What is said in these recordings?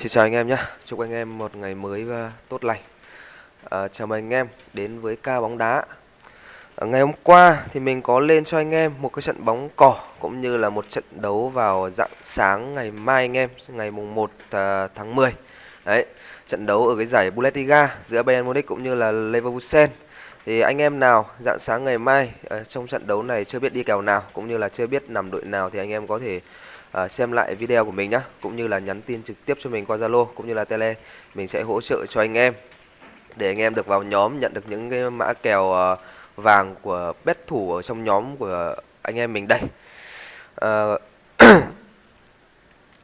Xin chào anh em nhé, chúc anh em một ngày mới và tốt lành. À, Chào mừng anh em đến với ca bóng đá. À, Ngày hôm qua thì mình có lên cho anh em một cái trận bóng cỏ Cũng như là một trận đấu vào dạng sáng ngày mai anh em Ngày mùng 1 à, tháng 10 Đấy, trận đấu ở cái giải Bundesliga giữa Bayern Munich cũng như là Leverkusen. Thì anh em nào dạng sáng ngày mai uh, trong trận đấu này chưa biết đi kèo nào cũng như là chưa biết nằm đội nào thì anh em có thể uh, xem lại video của mình nhé cũng như là nhắn tin trực tiếp cho mình qua Zalo cũng như là Tele mình sẽ hỗ trợ cho anh em để anh em được vào nhóm nhận được những cái mã kèo uh, vàng của bet thủ ở trong nhóm của anh em mình đây uh,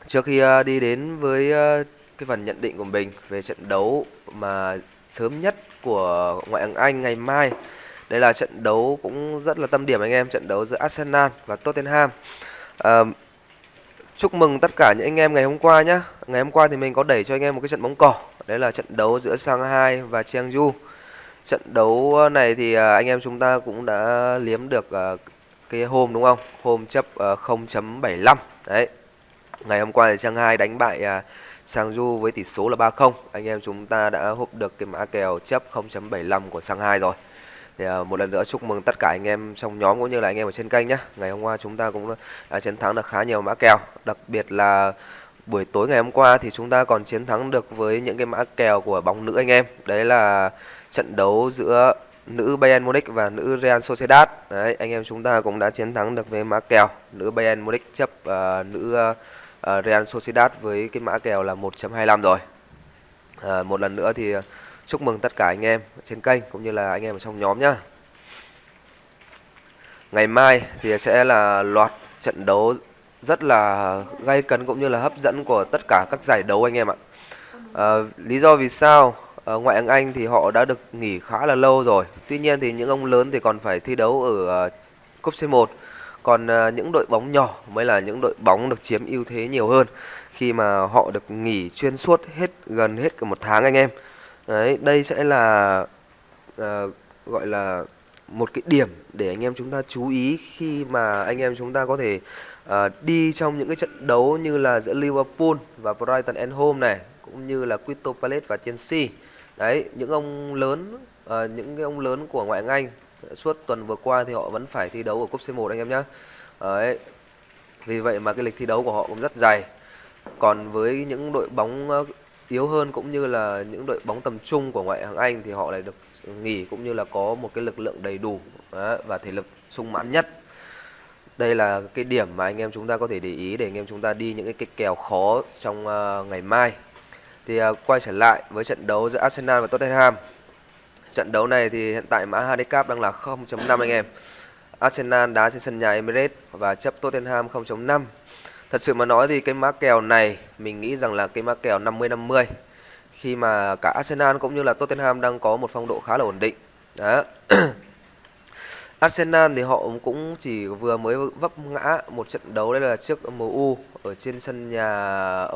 trước khi uh, đi đến với uh, cái phần nhận định của mình về trận đấu mà sớm nhất của ngoại hạng Anh ngày mai. Đây là trận đấu cũng rất là tâm điểm anh em, trận đấu giữa Arsenal và Tottenham. À, chúc mừng tất cả những anh em ngày hôm qua nhé. Ngày hôm qua thì mình có đẩy cho anh em một cái trận bóng cỏ. Đấy là trận đấu giữa Shanghai và Chengdu Trận đấu ờ, này thì ờ, anh em chúng ta cũng đã liếm được ờ, cái hôm đúng không? Hôm chấp 0.75. Đấy. Ngày hôm qua thì Shanghai đánh bại Sang Du với tỷ số là 3-0. Anh em chúng ta đã hút được cái mã kèo chấp 0.75 của Shanghai rồi. Thì à, một lần nữa chúc mừng tất cả anh em trong nhóm cũng như là anh em ở trên kênh nhé. Ngày hôm qua chúng ta cũng đã chiến thắng được khá nhiều mã kèo, đặc biệt là buổi tối ngày hôm qua thì chúng ta còn chiến thắng được với những cái mã kèo của bóng nữ anh em. Đấy là trận đấu giữa nữ Bayern Munich và nữ Real Sociedad. Đấy, anh em chúng ta cũng đã chiến thắng được với mã kèo nữ Bayern Munich chấp uh, nữ uh, uh, Real Sociedad với cái mã kèo là 1.25 rồi. Uh, một lần nữa thì chúc mừng tất cả anh em trên kênh cũng như là anh em ở trong nhóm nhá. Ngày mai thì sẽ là loạt trận đấu rất là gay cấn cũng như là hấp dẫn của tất cả các giải đấu anh em ạ. à, lý do vì sao à, ngoại hạng Anh thì họ đã được nghỉ khá là lâu rồi. Tuy nhiên thì những ông lớn thì còn phải thi đấu ở uh, cúp C1 còn uh, những đội bóng nhỏ mới là những đội bóng được chiếm ưu thế nhiều hơn khi mà họ được nghỉ chuyên suốt hết gần hết cả một tháng anh em đấy đây sẽ là uh, gọi là một cái điểm để anh em chúng ta chú ý khi mà anh em chúng ta có thể uh, đi trong những cái trận đấu như là giữa Liverpool và Brighton and Home này cũng như là Crystal Palace và Chelsea. Đấy những ông lớn uh, những cái ông lớn của ngoại hạng Anh suốt tuần vừa qua thì họ vẫn phải thi đấu ở cúp C1 anh em nhé đấy vì vậy mà cái lịch thi đấu của họ cũng rất dày còn với những đội bóng yếu hơn cũng như là những đội bóng tầm trung của ngoại hạng Anh thì họ lại được nghỉ cũng như là có một cái lực lượng đầy đủ và thể lực sung mãn nhất đây là cái điểm mà anh em chúng ta có thể để ý để anh em chúng ta đi những cái, cái kèo khó trong uh, ngày mai thì uh, quay trở lại với trận đấu giữa Arsenal và Tottenham Trận đấu này thì hiện tại mã handicap đang là 0.5 anh em. Arsenal đá trên sân nhà Emirates và chấp Tottenham 0.5. Thật sự mà nói thì cái mã kèo này mình nghĩ rằng là cái mã kèo 50-50 khi mà cả Arsenal cũng như là Tottenham đang có một phong độ khá là ổn định. Đó. Arsenal thì họ cũng chỉ vừa mới vấp ngã một trận đấu đây là trước MU ở trên sân nhà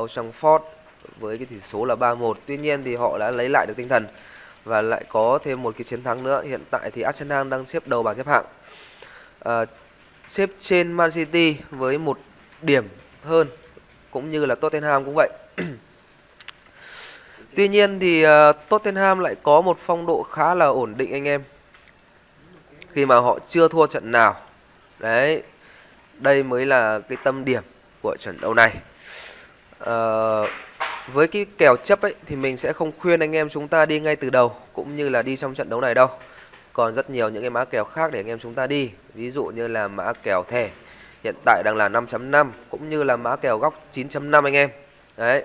Old Trafford với cái tỷ số là 3-1. Tuy nhiên thì họ đã lấy lại được tinh thần và lại có thêm một cái chiến thắng nữa. Hiện tại thì Arsenal đang xếp đầu bảng xếp hạng. À, xếp trên Man City với một điểm hơn cũng như là Tottenham cũng vậy. Tuy nhiên thì uh, Tottenham lại có một phong độ khá là ổn định anh em. Khi mà họ chưa thua trận nào. Đấy. Đây mới là cái tâm điểm của trận đấu này. Uh, với cái kèo chấp ấy thì mình sẽ không khuyên anh em chúng ta đi ngay từ đầu cũng như là đi trong trận đấu này đâu. Còn rất nhiều những cái mã kèo khác để anh em chúng ta đi. Ví dụ như là mã kèo thẻ hiện tại đang là 5.5 cũng như là mã kèo góc 9.5 anh em. Đấy.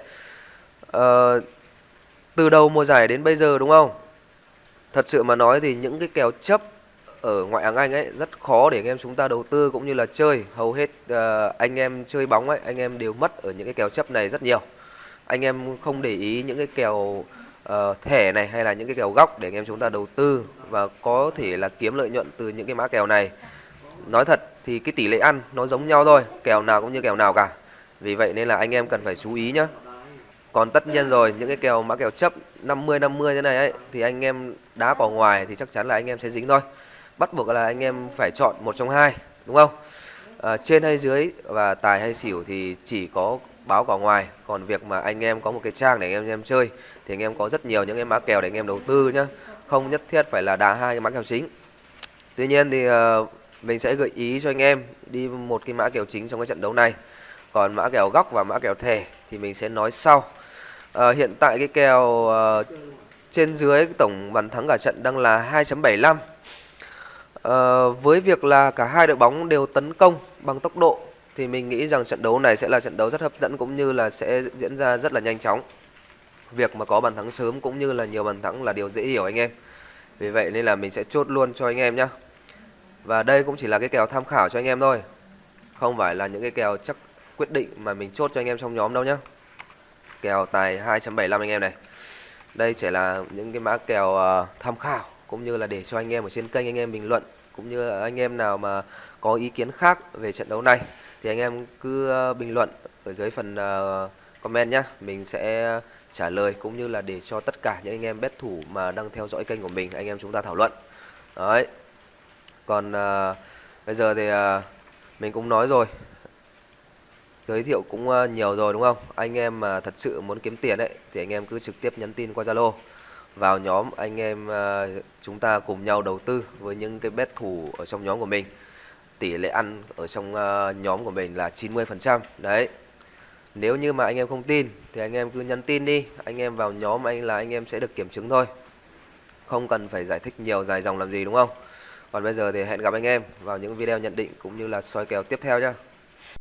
Ờ, từ đầu mùa giải đến bây giờ đúng không? Thật sự mà nói thì những cái kèo chấp ở ngoại hạng Anh ấy rất khó để anh em chúng ta đầu tư cũng như là chơi. Hầu hết uh, anh em chơi bóng ấy, anh em đều mất ở những cái kèo chấp này rất nhiều anh em không để ý những cái kèo uh, thẻ này hay là những cái kèo góc để anh em chúng ta đầu tư và có thể là kiếm lợi nhuận từ những cái mã kèo này nói thật thì cái tỷ lệ ăn nó giống nhau thôi kèo nào cũng như kèo nào cả. Vì vậy nên là anh em cần phải chú ý nhá. Còn tất nhiên rồi những cái kèo mã kèo chấp 50 50 thế này ấy thì anh em đá vào ngoài thì chắc chắn là anh em sẽ dính thôi. Bắt buộc là anh em phải chọn một trong hai đúng không? À, trên hay dưới và tài hay xỉu thì chỉ có báo cả ngoài. Còn việc mà anh em có một cái trang để anh em, anh em chơi thì anh em có rất nhiều những cái mã kèo để anh em đầu tư nhá. Không nhất thiết phải là đá hai cái mã kèo chính. Tuy nhiên thì uh, mình sẽ gợi ý cho anh em đi một cái mã kèo chính trong cái trận đấu này. Còn mã kèo góc và mã kèo thẻ thì mình sẽ nói sau. À, hiện tại cái kèo uh, trên dưới tổng bàn thắng cả trận đang là 2.75 à, ờ, với việc là cả hai đội bóng đều tấn công bằng tốc độ thì mình nghĩ rằng trận đấu này sẽ là trận đấu rất hấp dẫn cũng như là sẽ diễn ra rất là nhanh chóng. Việc mà có bàn thắng sớm cũng như là nhiều bàn thắng là điều dễ hiểu anh em. Vì vậy nên là mình sẽ chốt luôn cho anh em nhé và đây cũng chỉ là cái kèo tham khảo cho anh em thôi. Không phải là những cái kèo chắc quyết định mà mình chốt cho anh em trong nhóm đâu nhé kèo tài 2.75 anh em này. Đây chỉ là những cái mã kèo uh, tham khảo cũng như là để cho anh em ở trên kênh anh em bình luận cũng như anh em nào mà có ý kiến khác về trận đấu này thì anh em cứ uh, bình luận ở dưới phần uh, comment nhá, mình sẽ trả lời cũng như là để cho tất cả những anh em bet thủ mà đang theo dõi kênh của mình anh em chúng ta thảo luận. Đấy còn uh, bây giờ thì uh, mình cũng nói rồi. Giới thiệu cũng uh, nhiều rồi đúng không? Anh em mà thật sự muốn kiếm tiền đấy thì anh em cứ trực tiếp nhắn tin qua zalo. Vào nhóm anh em uh, chúng ta cùng nhau đầu tư với những cái bet thủ ở trong nhóm của mình. Tỷ lệ ăn ở trong uh, nhóm của mình là 90% đấy. Nếu như mà anh em không tin thì anh em cứ nhắn tin đi. Anh em vào nhóm anh là anh em sẽ được kiểm chứng thôi. Không cần phải giải thích nhiều dài dòng làm gì đúng không? Còn bây giờ thì hẹn gặp anh em vào những video nhận định cũng như là soi kèo tiếp theo nhé.